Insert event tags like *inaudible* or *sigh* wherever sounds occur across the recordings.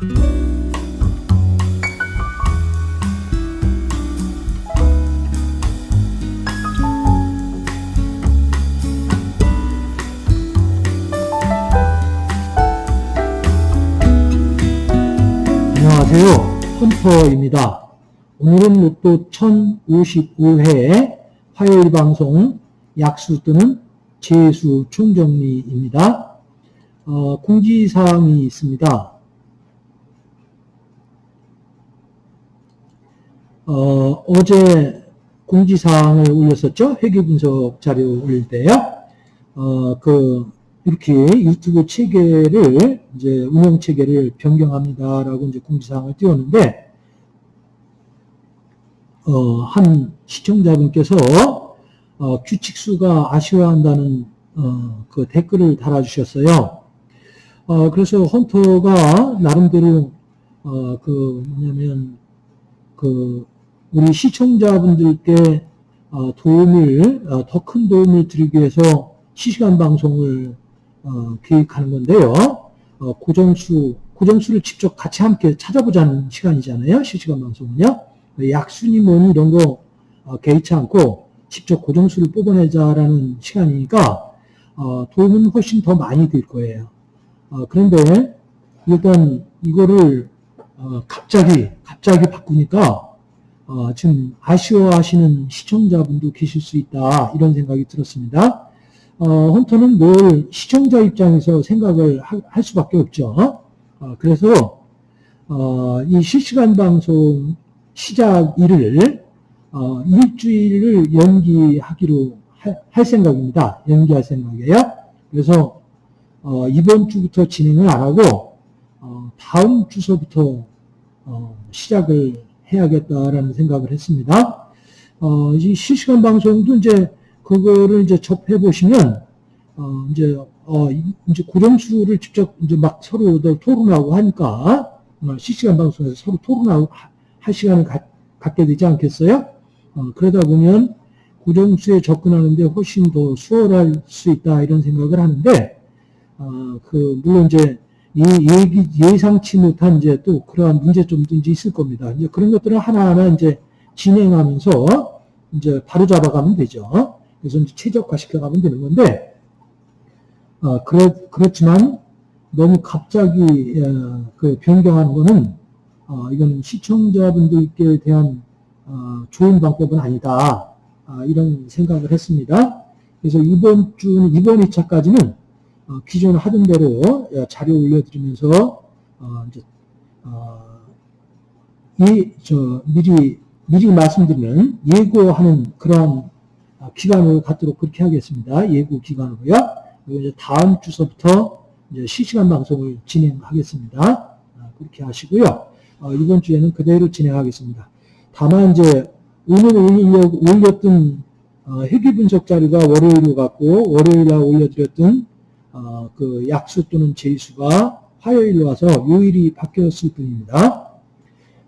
안녕하세요. 헌터입니다. 오늘은 로또 1055회 화요일 방송 약수 또는 재수 총정리입니다. 어, 공지사항이 있습니다. 어, 어제 공지사항을 올렸었죠? 회계분석 자료 올릴 때요. 어, 그, 이렇게 유튜브 체계를, 이제 운영 체계를 변경합니다라고 이제 공지사항을 띄웠는데, 어, 한 시청자분께서, 어, 규칙수가 아쉬워한다는, 어, 그 댓글을 달아주셨어요. 어, 그래서 헌터가 나름대로, 어, 그, 뭐냐면, 그, 우리 시청자분들께 어, 도움을, 어, 더큰 도움을 드리기 위해서 실시간 방송을 어, 계획하는 건데요. 어, 고정수, 고정수를 직접 같이 함께 찾아보자는 시간이잖아요. 실시간 방송은요. 뭐니 이런 거 어, 개의치 않고 직접 고정수를 뽑아내자라는 시간이니까 어, 도움은 훨씬 더 많이 될 거예요. 어, 그런데 일단 이거를 어, 갑자기 갑자기 바꾸니까 어, 지금 아쉬워하시는 시청자분도 계실 수 있다 이런 생각이 들었습니다. 어, 헌터는 늘 시청자 입장에서 생각을 하, 할 수밖에 없죠. 어, 그래서 어, 이 실시간 방송 시작 일을 어, 일주일을 연기하기로 하, 할 생각입니다. 연기할 생각이에요. 그래서 어, 이번 주부터 진행을 안 하고 어, 다음 주서부터 시작을 해야겠다라는 생각을 했습니다. 어, 이 실시간 방송도 이제 그거를 이제 접해 보시면 어, 이제 어, 이제 고정수를 직접 이제 막 서로 토론하고 하니까 어, 실시간 방송에서 서로 토론하고 할 시간을 가, 갖게 되지 않겠어요? 어, 그러다 보면 고정수에 접근하는데 훨씬 더 수월할 수 있다 이런 생각을 하는데 어, 그 물론 이제 이 예기, 예상치 못한 이제 또 그러한 문제점도 이제 있을 겁니다. 이제 그런 것들을 하나하나 이제 진행하면서 이제 바로 잡아가면 되죠. 그래서 이제 최적화 시켜가면 되는 건데, 어, 그렇, 그렇지만 너무 갑자기, 어, 그 변경하는 거는, 어, 이건 시청자분들께 대한, 어, 좋은 방법은 아니다. 아, 이런 생각을 했습니다. 그래서 이번 주는, 이번 2차까지는 어, 기존 하던 대로 자료 올려드리면서 어, 이제 어, 이저 미리 미리 말씀드리는 예고하는 그런 기간을 갖도록 그렇게 하겠습니다. 예고 기간으로요. 이제 다음 주서부터 이제 실시간 방송을 진행하겠습니다. 아, 그렇게 하시고요. 이번 주에는 그대로 진행하겠습니다. 다만 이제 오늘 올렸던 회계 분석 자료가 월요일로 갔고 월요일에 올려드렸던 어, 그 약수 또는 제수가 화요일로 와서 요일이 바뀌었을 뿐입니다.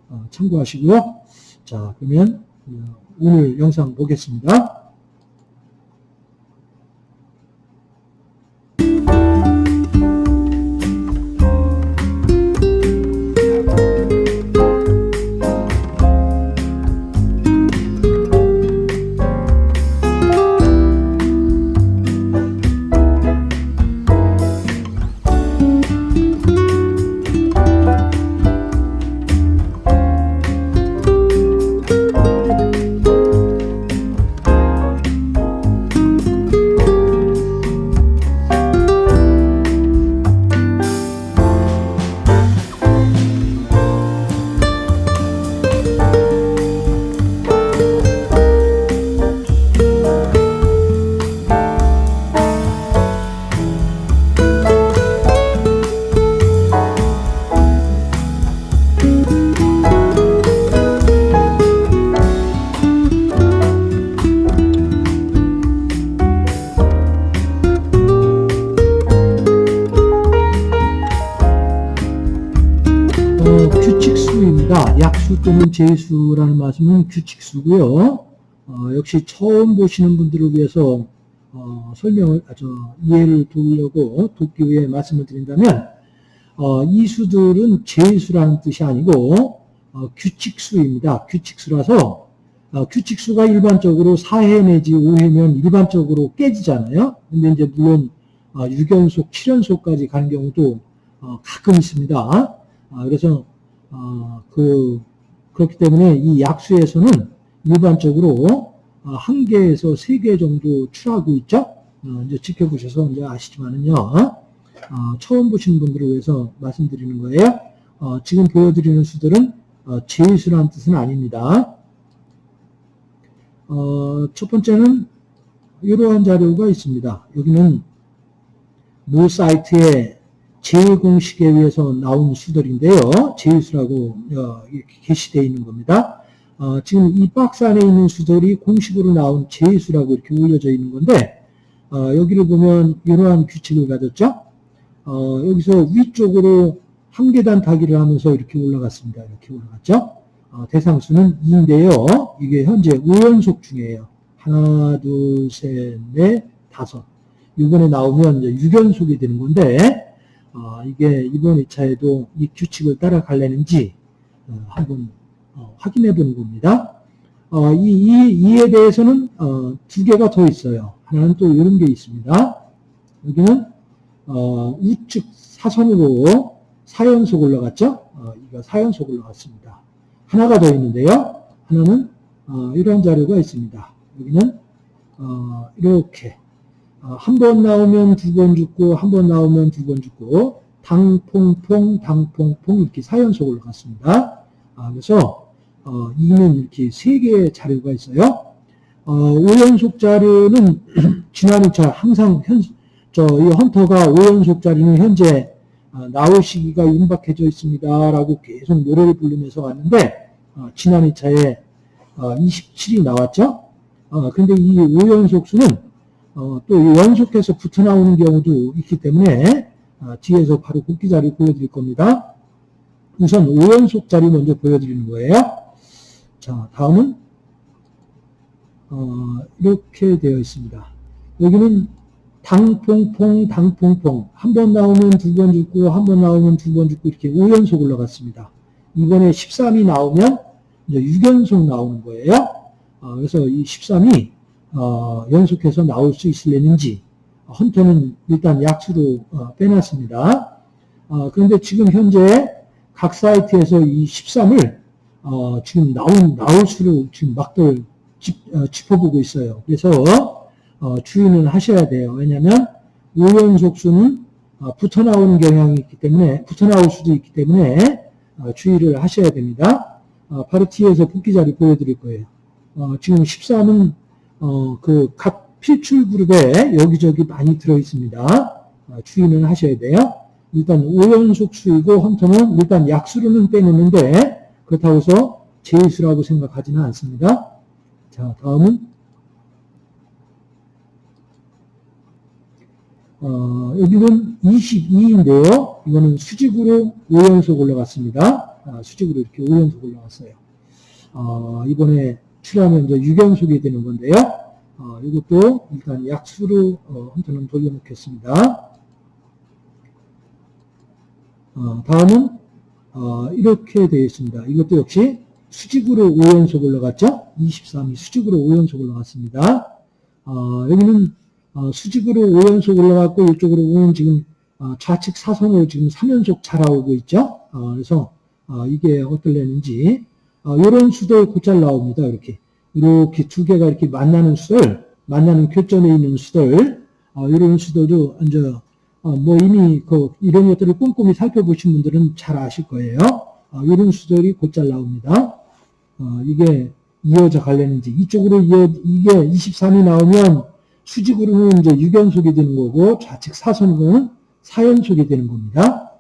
어, 참고하시고요. 자, 그러면 어, 오늘 영상 보겠습니다. 또는 재수라는 말씀은 규칙수고요. 어, 역시 처음 보시는 분들을 위해서 어, 설명을, 아, 저, 이해를 도우려고 돕기 위해 말씀을 드린다면 어, 이 수들은 제수라는 뜻이 아니고 어, 규칙수입니다. 규칙수라서 어, 규칙수가 일반적으로 4회 내지 5회면 일반적으로 깨지잖아요. 근데 이제 물론 어, 6연속, 7연속까지 가는 경우도 어, 가끔 있습니다. 아, 그래서 어, 그 그렇기 때문에 이 약수에서는 일반적으로 어, 한 개에서 세 개 정도 출하고 있죠. 어, 이제 지켜보셔서 이제 아시지만은요. 어, 처음 보시는 분들을 위해서 말씀드리는 거예요. 어, 지금 보여드리는 수들은 어, 제수라는 뜻은 아닙니다. 어, 첫 번째는 이러한 자료가 있습니다. 여기는 모 사이트에 제공식에 의해서 나온 수들인데요. 제수라고 어, 게시되어 있는 겁니다. 어, 지금 이 박스 안에 있는 수들이 공식으로 나온 제수라고 이렇게 올려져 있는 건데 어, 여기를 보면 이러한 규칙을 가졌죠. 어, 여기서 위쪽으로 한 계단 타기를 하면서 이렇게 올라갔습니다. 이렇게 올라갔죠. 어, 대상수는 2인데요. 이게 현재 5연속 중이에요. 하나, 둘, 셋, 넷, 다섯. 이번에 나오면 이제 6연속이 되는 건데, 어, 이게 이번 2차에도 이 규칙을 따라갈려는지 어, 한번 어, 확인해 보는 겁니다. 어, 이, 이, 이 에 대해서는 어, 두 개가 더 있어요. 하나는 또 이런 게 있습니다. 여기는 어, 우측 사선으로 4연속 올라갔죠? 어, 이거 4연속 올라갔습니다. 하나가 더 있는데요. 하나는 어, 이런 자료가 있습니다. 여기는 어, 이렇게 어, 한 번 나오면 두 번 죽고 한 번 나오면 두 번 죽고 당퐁퐁 당퐁퐁 이렇게 4연속 올라갔습니다. 아, 그래서 어, 이는 이렇게 세 개의 자료가 있어요. 어, 5연속 자료는 *clears throat* 지난 2차 항상 현, 저, 이 헌터가 5연속 자리는 현재 어, 나올 시기가 임박해져 있습니다. 라고 계속 노래를 부르면서 왔는데, 어, 지난 2차에 어, 27이 나왔죠? 어, 근데 이 5연속 수는 어, 또 연속해서 붙어 나오는 경우도 있기 때문에 어, 뒤에서 바로 국기 자리 보여드릴 겁니다. 우선 5연속 자리 먼저 보여드리는 거예요. 자, 다음은 어, 이렇게 되어 있습니다. 여기는 당퐁퐁 당퐁퐁 한 번 나오면 두 번 죽고 한 번 나오면 두 번 죽고 이렇게 5연속 올라갔습니다. 이번에 13이 나오면 이제 6연속 나오는 거예요. 어, 그래서 이 13이 어, 연속해서 나올 수 있을려는지 헌터는 일단 약수로 어, 빼놨습니다. 어, 그런데 지금 현재 각 사이트에서 이 13을 어, 지금 나온 나올 수로 지금 막들 짚, 어, 짚어보고 있어요. 그래서 어, 주의는 하셔야 돼요. 왜냐하면 5연속 수는 어, 붙어 나오는 경향이 있기 때문에 붙어 나올 수도 있기 때문에 어, 주의를 하셔야 됩니다. 어, 바로 뒤에서 복귀 자리 보여드릴 거예요. 어, 지금 13은 어, 그 각 필출 그룹에 여기저기 많이 들어 있습니다. 어, 주의는 하셔야 돼요. 일단 5연속 수이고 헌터는 일단 약수로는 빼내는데 그렇다고 해서 제수라고 생각하지는 않습니다. 자, 다음은 어, 여기는 22인데요. 이거는 수직으로 5연속 올라갔습니다. 아, 수직으로 이렇게 5연속 올라갔어요. 어, 이번에 출하면 이제 6연속이 되는 건데요. 어, 이것도 일단 약수로 어, 헌터는 돌려놓겠습니다. 어, 다음은 어, 이렇게 되어 있습니다. 이것도 역시 수직으로 5연속 올라갔죠? 23이 수직으로 5연속 올라갔습니다. 어, 여기는 어, 수직으로 5연속 올라갔고 이쪽으로 오는 지금 어, 좌측 사선으로 지금 3연속 자라오고 있죠. 어, 그래서 어, 이게 어떨려는지 이런 수들 곧잘 나옵니다. 이렇게 이렇게 두 개가 이렇게 만나는 수들, 만나는 교점에 있는 수들, 이런 수들도 이제 뭐 이미 그 이런 것들을 꼼꼼히 살펴보신 분들은 잘 아실 거예요. 이런 수들이 곧잘 나옵니다. 이게 이어져 갈려는지 이쪽으로 이어 이게 23이 나오면 수직으로는 이제 6연속이 되는 거고 좌측 사선으로는 4연속이 되는 겁니다.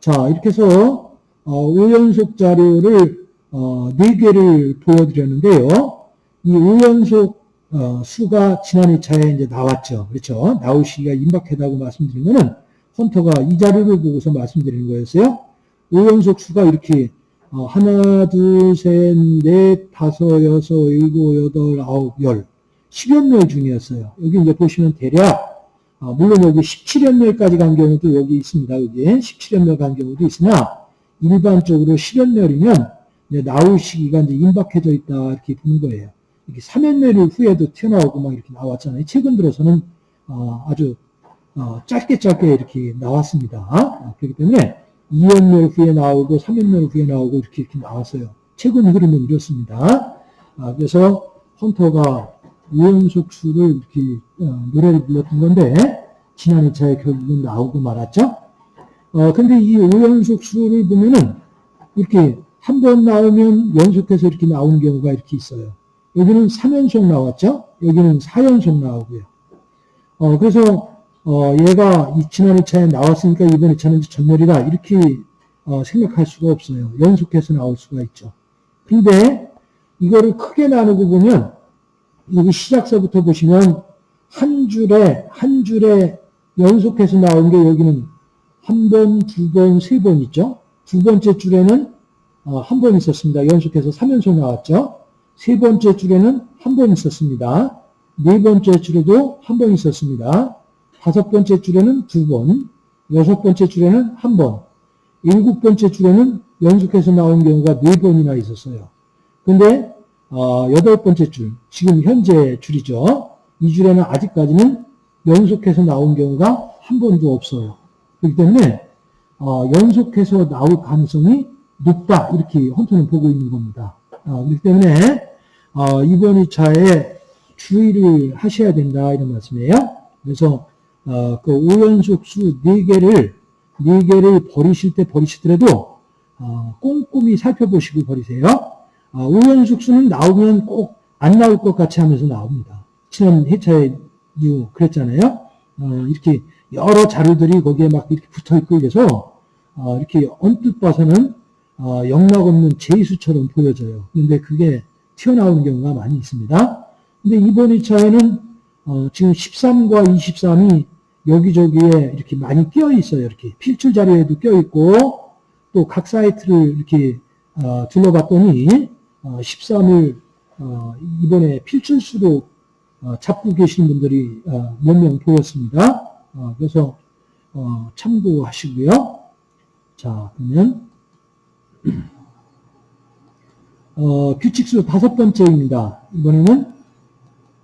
자 이렇게 해서 어, 5연속 자료를 어, 4개를 보여드렸는데요. 이 5연속 어, 수가 지난 2차에 이제 나왔죠. 그렇죠. 나올 시기가 임박하다고 말씀드린 거는 헌터가 이 자료를 보고서 말씀드리는 거였어요. 5연속 수가 이렇게 어, 하나, 둘, 셋, 넷, 다섯, 여섯, 일곱, 여덟, 아홉, 열 10여 명 중이었어요. 여기 이제 보시면 대략 아, 물론 여기 17연멸까지 간 경우도 여기 있습니다. 여기 17연멸 간 경우도 있으나 일반적으로 10연멸이면 나올 시기가 이제 임박해져 있다 이렇게 보는 거예요. 이렇게 3연멸 후에도 튀어나오고 막 이렇게 나왔잖아요. 최근 들어서는 어, 아주 어, 짧게 짧게 이렇게 나왔습니다. 아, 그렇기 때문에 2연멸 후에 나오고 3연멸 후에 나오고 이렇게 이렇게 나왔어요. 최근 흐름은 이렇습니다. 아, 그래서 헌터가 우연속 수를 이렇게 어, 노래를 불렀던 건데 지난 2차에 결국은 나오고 말았죠. 어, 근데 이 우연속 수를 보면은 이렇게 한 번 나오면 연속해서 이렇게 나오는 경우가 이렇게 있어요. 여기는 3연속 나왔죠? 여기는 4연속 나오고요. 어, 그래서 어, 얘가 지난 2차에 나왔으니까 이번 2차는 전멸이다. 이렇게 어, 생각할 수가 없어요. 연속해서 나올 수가 있죠. 근데 이거를 크게 나누고 보면 여기 시작서부터 보시면 한 줄에 한 줄에 연속해서 나온 게 여기는 한 번, 두 번, 세 번 있죠. 두 번째 줄에는 어, 한번 있었습니다. 연속해서 3연속 나왔죠. 세 번째 줄에는 한 번 있었습니다. 네 번째 줄에도 한 번 있었습니다. 다섯 번째 줄에는 두 번, 여섯 번째 줄에는 한 번, 일곱 번째 줄에는 연속해서 나온 경우가 네 번이나 있었어요. 근데 어, 여덟 번째 줄, 지금 현재 줄이죠. 이 줄에는 아직까지는 연속해서 나온 경우가 한 번도 없어요. 그렇기 때문에 어, 연속해서 나올 가능성이 높다 이렇게 헌터는 보고 있는 겁니다. 어, 그렇기 때문에 어, 이번 2차에 주의를 하셔야 된다 이런 말씀이에요. 그래서 어, 그 5연속 수 4개를 4개를 버리실 때 버리시더라도 어, 꼼꼼히 살펴보시고 버리세요. 어, 5연속 수는 나오면 꼭 안 나올 것 같이 하면서 나옵니다. 지난 회차에도 그랬잖아요. 어, 이렇게 여러 자료들이 거기에 막 이렇게 붙어 있고 이래서 어, 이렇게 언뜻 봐서는 어, 영락 없는 제수처럼 보여져요. 근데 그게 튀어나오는 경우가 많이 있습니다. 근데 이번 2차에는 어, 지금 13과 23이 여기저기에 이렇게 많이 끼어 있어요. 이렇게 필출 자료에도 끼어 있고 또 각 사이트를 이렇게 어, 둘러봤더니 어, 13을 어, 이번에 필출수로 어, 잡고 계시는 분들이 어, 몇명 보였습니다. 어, 그래서 어, 참고하시고요. 자 그러면 어, 규칙수 다섯 번째입니다. 이번에는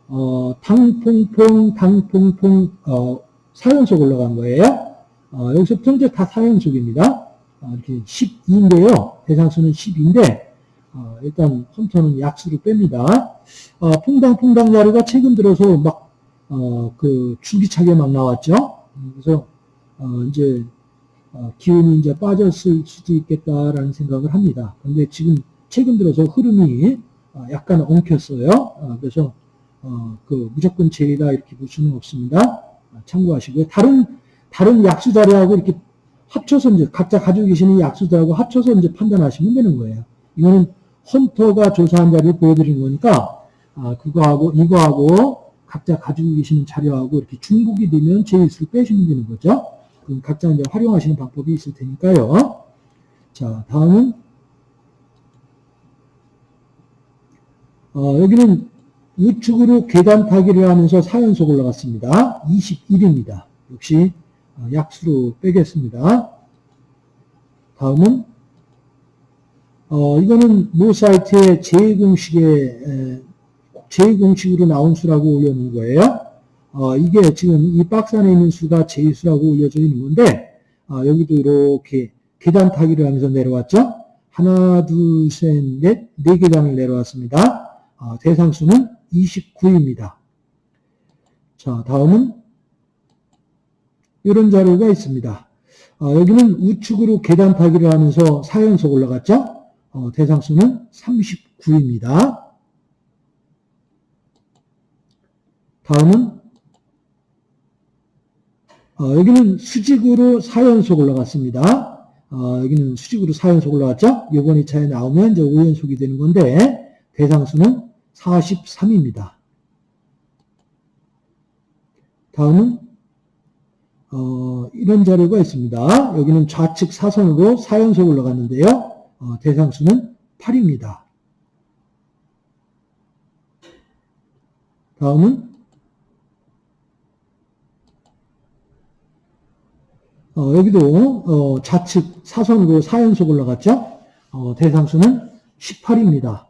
어, 당퐁퐁 당퐁퐁 어, 4연속 올라간 거예요. 어, 여기서부터 이제 다 4연속입니다. 어, 이렇게 12인데요. 대상수는 10인데 어, 일단 컴퓨터는 약수로 뺍니다. 어, 퐁당퐁당 자료가 최근 들어서 막, 어, 그, 줄기차게 막 나왔죠. 그래서, 어, 이제, 어, 기운이 이제 빠졌을 수도 있겠다라는 생각을 합니다. 근데 지금 최근 들어서 흐름이 어, 약간 엉켰어요. 어, 그래서, 어, 그, 무조건 제이다 이렇게 볼 수는 없습니다. 참고하시고요. 다른, 다른 약수 자료하고 이렇게 합쳐서 이제 각자 가지고 계시는 약수들하고 합쳐서 이제 판단하시면 되는 거예요. 이거는 헌터가 조사한 자료를 보여드리는 거니까 아, 그거하고 이거하고 각자 가지고 계시는 자료하고 이렇게 중복이 되면 제일수를 빼시면 되는 거죠. 그럼 각자 이제 활용하시는 방법이 있을 테니까요. 자, 다음은 어, 여기는 우측으로 계단 타기를 하면서 4연속 올라갔습니다. 21입니다. 역시 어, 약수로 빼겠습니다. 다음은 어, 이거는 모 사이트에 제2공식에 제2공식으로 나온 수라고 올려놓은 거예요. 어, 이게 지금 이 박스 안에 있는 수가 제2수라고 올려져 있는 건데 어, 여기도 이렇게 계단 타기를 하면서 내려왔죠. 하나, 둘, 셋, 넷, 네 계단을 내려왔습니다. 어, 대상수는 29입니다. 자, 다음은 이런 자료가 있습니다. 어, 여기는 우측으로 계단 타기를 하면서 4연속 올라갔죠. 어, 대상수는 39입니다. 다음은 어, 여기는 수직으로 4연속 올라갔습니다. 어, 여기는 수직으로 4연속 올라갔죠? 이번 2차에 나오면 이제 5연속이 되는 건데 대상수는 43입니다. 다음은 어, 이런 자료가 있습니다. 여기는 좌측 사선으로 4연속 올라갔는데요. 어, 대상수는 8입니다. 다음은 어, 여기도 어, 좌측 사선으로 4연속 올라갔죠. 어, 대상수는 18입니다.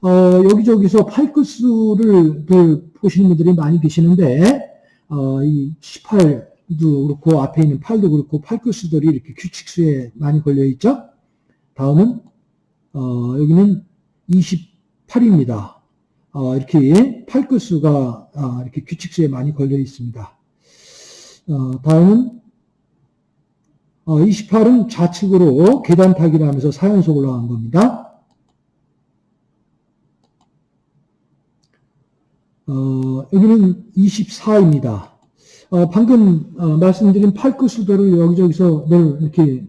어, 여기저기서 팔끝수를 보시는 분들이 많이 계시는데 어, 이 18도 그렇고 앞에 있는 8도 그렇고 팔끝수들이 이렇게 규칙수에 많이 걸려 있죠. 다음은 어, 여기는 28입니다. 어, 이렇게 팔끝수가 아, 이렇게 규칙수에 많이 걸려 있습니다. 어, 다음은 28은 어, 좌측으로 계단 타기를 하면서 4연속 올라간 겁니다. 어, 여기는 24입니다. 어, 방금 어, 말씀드린 팔크 수도를 여기저기서 늘 이렇게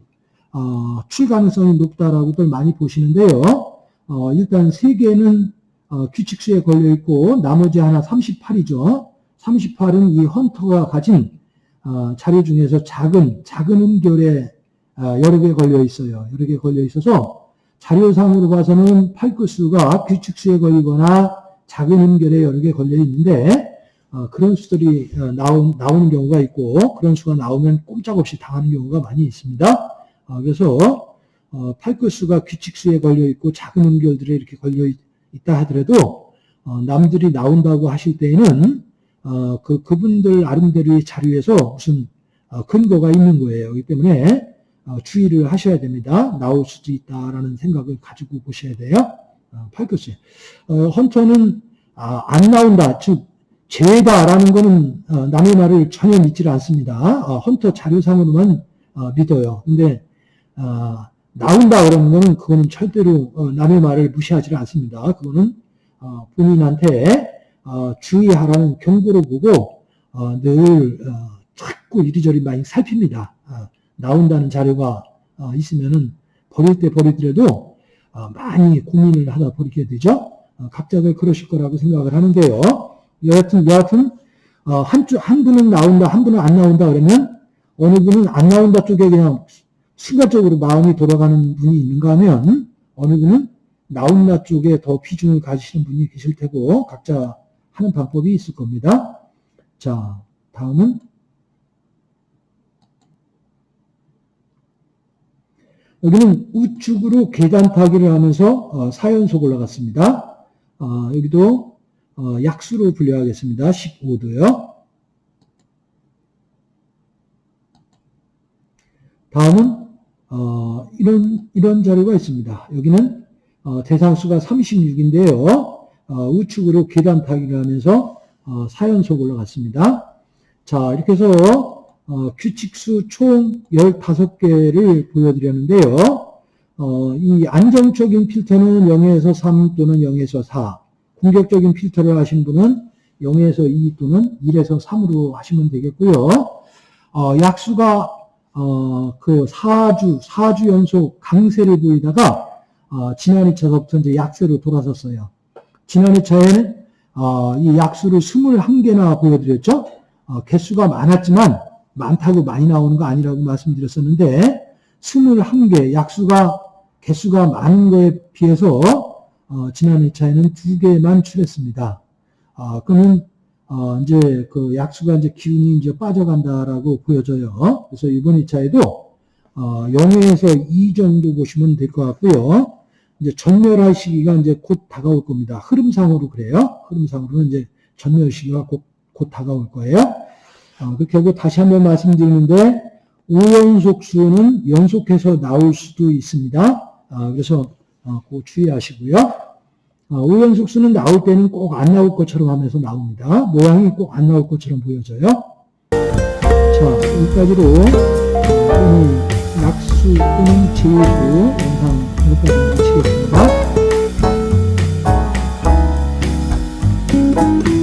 어, 출 가능성이 높다라고들 많이 보시는데요. 어, 일단 세 개는 어, 규칙수에 걸려 있고 나머지 하나 38이죠. 38은 이 헌터가 가진 어, 자료 중에서 작은 작은 음결에 어, 여러 개 걸려 있어요. 여러 개 걸려 있어서 자료상으로 봐서는 팔크수가 규칙수에 걸리거나 작은 음결에 여러 개 걸려 있는데 어, 그런 수들이 어, 나온, 나오는 경우가 있고 그런 수가 나오면 꼼짝없이 당하는 경우가 많이 있습니다. 어, 그래서 어, 팔크수가 규칙수에 걸려 있고 작은 음결들에 이렇게 걸려 있, 다 하더라도 어, 남들이 나온다고 하실 때에는 어, 그 그분들 나름대로의 자료에서 무슨 근거가 있는 거예요. 그렇기 때문에 주의를 하셔야 됩니다. 나올 수도 있다라는 생각을 가지고 보셔야 돼요. 팔크스. 헌터는 아, 안 나온다. 즉 제다라는 거는 남의 말을 전혀 믿지 않습니다. 헌터 자료상으로만 믿어요. 근데 나온다 그러는 거는 그거는 절대로 어, 남의 말을 무시하지 않습니다. 그거는 어, 본인한테 어, 주의하라는 경고를 보고 늘 자꾸 이리저리 많이 살핍니다. 나온다는 자료가 있으면은 버릴 때 버리더라도 많이 고민을 하다 버리게 되죠. 각자들 그러실 거라고 생각을 하는데요. 여하튼 여하튼 한쪽 한 분은 나온다, 한 분은 안 나온다 그러면 어느 분은 안 나온다 쪽에 그냥 순간적으로 마음이 돌아가는 분이 있는가 하면 어느 분은 나온나 쪽에 더 비중을 가지시는 분이 계실 테고 각자 하는 방법이 있을 겁니다. 자, 다음은 여기는 우측으로 계단 타기를 하면서 어, 4연속 올라갔습니다. 어, 여기도 어, 약수로 분류하겠습니다. 15도요. 다음은 어, 이런, 이런 자료가 있습니다. 여기는 어, 대상수가 36인데요. 어, 우측으로 계단 타기를 하면서 어, 4연속 올라갔습니다. 자, 이렇게 해서 어, 규칙수 총 15개를 보여드렸는데요. 어, 이 안정적인 필터는 0에서 3 또는 0에서 4, 공격적인 필터를 하신 분은 0에서 2 또는 1에서 3으로 하시면 되겠고요. 어, 약수가 어, 그 4주, 4주 연속 강세를 보이다가, 어, 지난 2차서부터 이제 약세로 돌아섰어요. 지난 2차에는, 어, 이 약수를 21개나 보여드렸죠? 어, 개수가 많았지만, 많다고 많이 나오는 거 아니라고 말씀드렸었는데, 21개, 약수가, 개수가 많은 거에 비해서, 어, 지난 2차에는 2개만 출했습니다. 어, 그러면 어, 이제 그 약수가 이제 기운이 이제 빠져간다라고 보여져요. 그래서 이번 2차에도 어, 0에서 2 정도 보시면 될 것 같고요. 이제 전멸할 시기가 이제 곧 다가올 겁니다. 흐름상으로 그래요. 흐름상으로는 이제 전멸 시기가 곧, 곧 다가올 거예요. 어, 그렇게 하고 다시 한번 말씀드리는데 5연속 수는 연속해서 나올 수도 있습니다. 어, 그래서 어, 그 주의하시고요. 어, 우연속 수는 나올 때는 꼭 안 나올 것처럼 하면서 나옵니다. 모양이 꼭 안 나올 것처럼 보여져요. 자, 여기까지로 오늘 낙수 또는 제수 영상 여기까지 마치겠습니다.